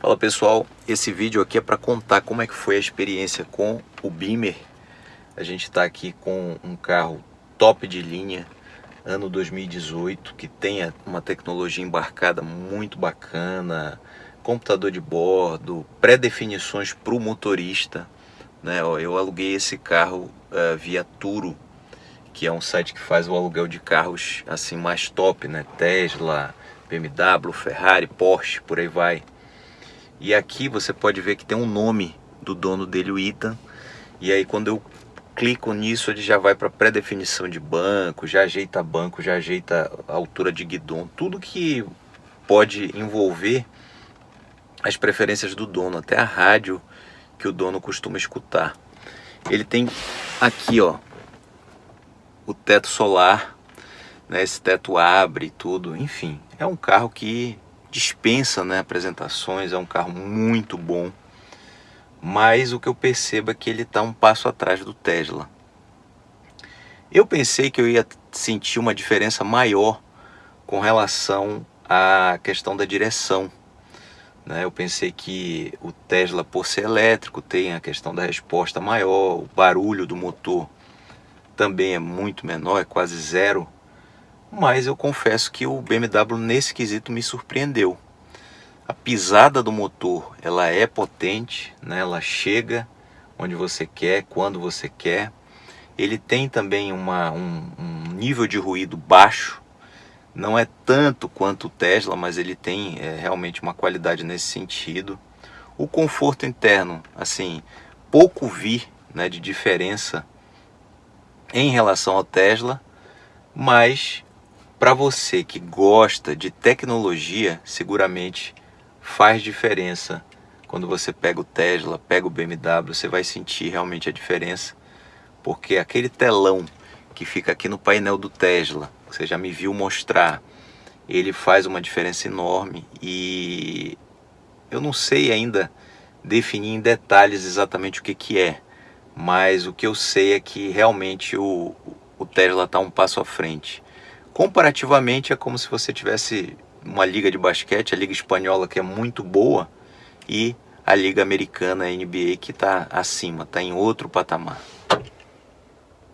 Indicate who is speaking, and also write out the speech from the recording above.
Speaker 1: Fala pessoal, esse vídeo aqui é para contar como é que foi a experiência com o Beamer. A gente está aqui com um carro top de linha, ano 2018, que tem uma tecnologia embarcada muito bacana, computador de bordo, pré-definições para o motorista. Né? Eu aluguei esse carro uh, via Turo, que é um site que faz o aluguel de carros assim mais top, né? Tesla, BMW, Ferrari, Porsche, por aí vai. E aqui você pode ver que tem um nome do dono dele, o Ethan. E aí quando eu clico nisso, ele já vai para pré-definição de banco, já ajeita banco, já ajeita a altura de guidão, tudo que pode envolver as preferências do dono, até a rádio que o dono costuma escutar. Ele tem aqui, ó, o teto solar, né? Esse teto abre tudo, enfim, é um carro que dispensa né, apresentações, é um carro muito bom, mas o que eu percebo é que ele está um passo atrás do Tesla. Eu pensei que eu ia sentir uma diferença maior com relação à questão da direção. Né? Eu pensei que o Tesla, por ser elétrico, tem a questão da resposta maior, o barulho do motor também é muito menor, é quase zero mas eu confesso que o BMW nesse quesito me surpreendeu. A pisada do motor, ela é potente, né? ela chega onde você quer, quando você quer. Ele tem também uma, um, um nível de ruído baixo, não é tanto quanto o Tesla, mas ele tem é, realmente uma qualidade nesse sentido. O conforto interno, assim, pouco vi né, de diferença em relação ao Tesla, mas para você que gosta de tecnologia, seguramente faz diferença. Quando você pega o Tesla, pega o BMW, você vai sentir realmente a diferença. Porque aquele telão que fica aqui no painel do Tesla, você já me viu mostrar, ele faz uma diferença enorme e eu não sei ainda definir em detalhes exatamente o que, que é, mas o que eu sei é que realmente o, o Tesla está um passo à frente. Comparativamente é como se você tivesse uma liga de basquete, a liga espanhola que é muito boa e a liga americana, a NBA, que está acima, está em outro patamar.